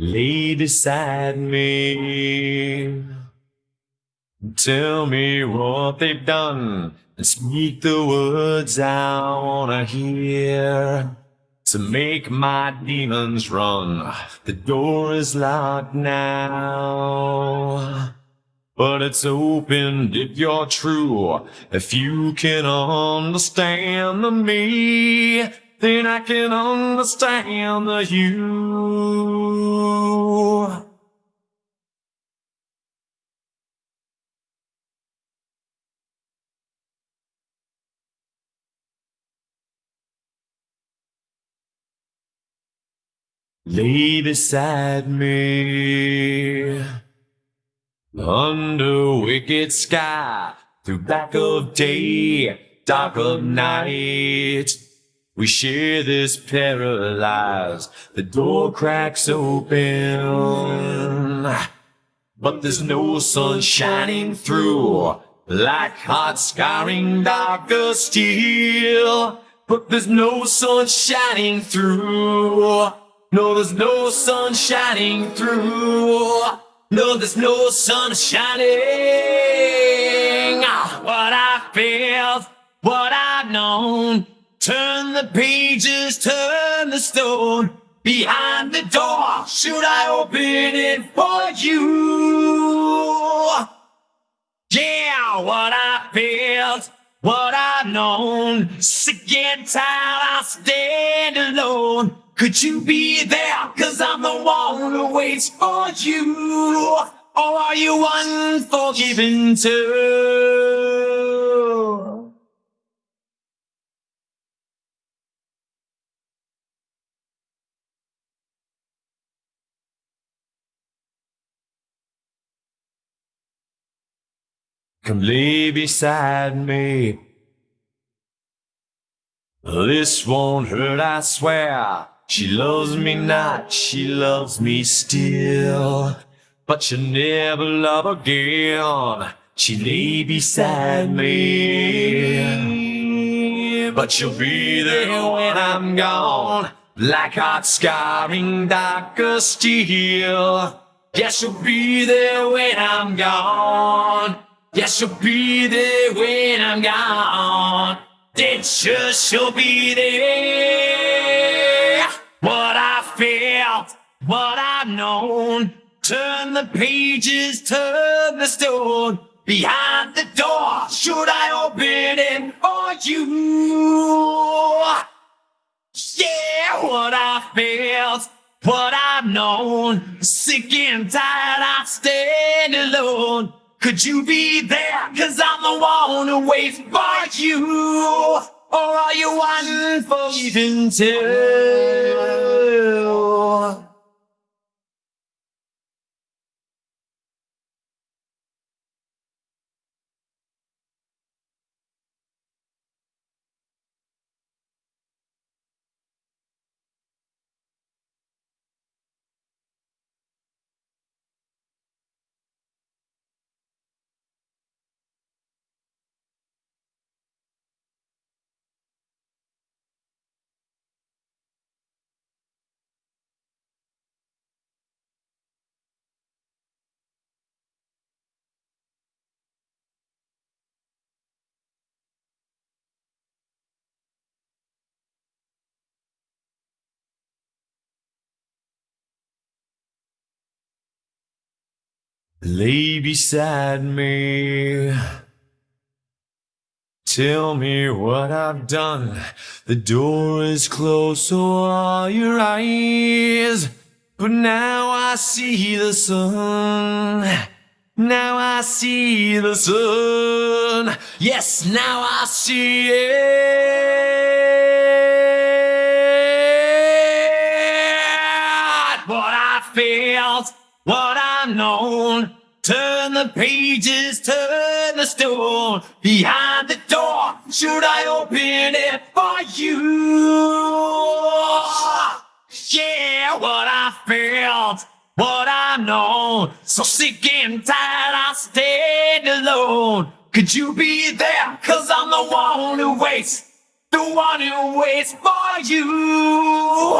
lay beside me. Tell me what they've done and speak the words I wanna hear to make my demons run. The door is locked now. But it's opened if you're true. If you can understand me, then I can understand the you. Lay beside me under wicked sky, through black of day, dark of night. We share this paralyzed. The door cracks open, but there's no sun shining through. Like hot scarring darker steel, but there's no sun shining through. No, there's no sun shining through. No, there's no sun shining. What I felt, what I've known. Turn the pages, turn the stone. Behind the door, should I open it for you? Yeah, what I felt, what I've known. Sick and tired, I stand alone. Could you be there? Cause I'm the one who waits for you. Or are you unforgiven too? Come lay beside me. This won't hurt, I swear. She loves me not, she loves me still. But she'll never love again. She lay beside me. But she'll be there when I'm gone. Like hot scarring darker steel. Yes, she'll be there when I'm gone. Yes, she'll be there when I'm gone. Then sure she'll be there. What I felt, what I've known. Turn the pages, turn the stone. Behind the door, should I open it for you? Yeah, what I felt, what I've known. Sick and tired, I stand alone. Could you be there? Cause I'm the one who waits for you. Or are you unforgiven too? Lay beside me. Tell me what I've done. The door is closed, so are your eyes. But now I see the sun. Now I see the sun. Yes, now I see it. I've. Turn the pages, turn the stone. Behind the door, should I open it for you? Yeah, what I felt, what I've known. So sick and tired, I stayed alone. Could you be there? Cause I'm the one who waits. The one who waits for you.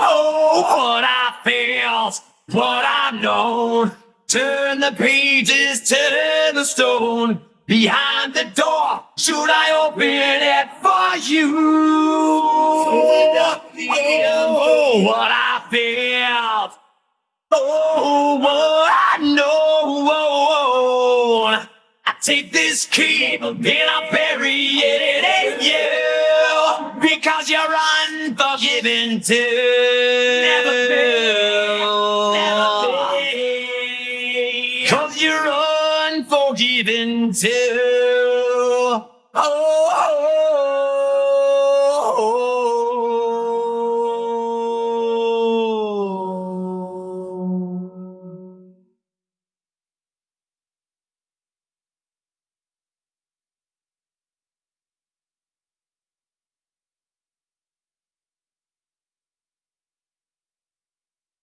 Oh, what I felt, what I've known. Turn the pages, turn the stone. Behind the door, should I open it for you? Oh, what I felt. Oh, what I know. I take this key and I bury it in you because you're unforgiving too. Too. Oh, oh, oh.